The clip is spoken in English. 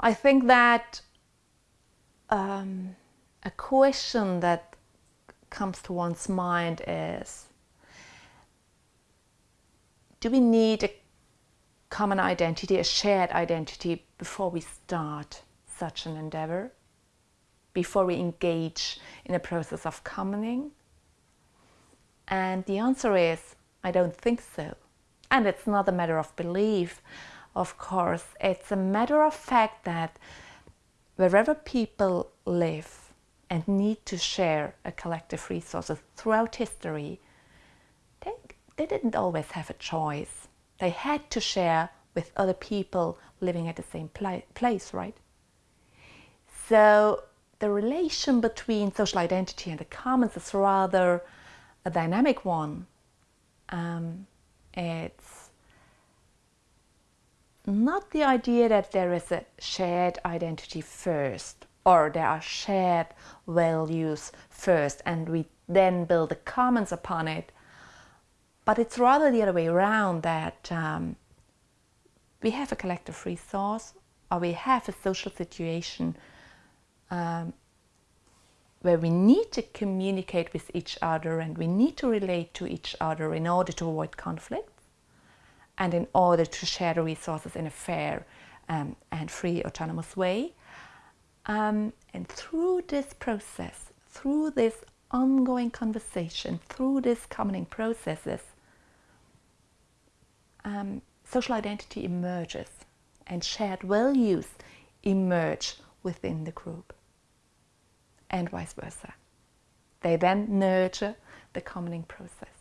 I think that um, a question that comes to one's mind is do we need a common identity, a shared identity, before we start such an endeavor? Before we engage in a process of commoning? And the answer is, I don't think so. And it's not a matter of belief, of course. It's a matter of fact that wherever people live and need to share a collective resources throughout history, they, they didn't always have a choice. They had to share with other people living at the same place, right? So the relation between social identity and the commons is rather a dynamic one. Um, it's not the idea that there is a shared identity first or there are shared values first and we then build the commons upon it. But it's rather the other way around that um, we have a collective resource or we have a social situation um, where we need to communicate with each other and we need to relate to each other in order to avoid conflict and in order to share the resources in a fair um, and free autonomous way. Um, and through this process, through this ongoing conversation, through these commoning processes, um, social identity emerges and shared values emerge within the group and vice versa. They then nurture the commoning process.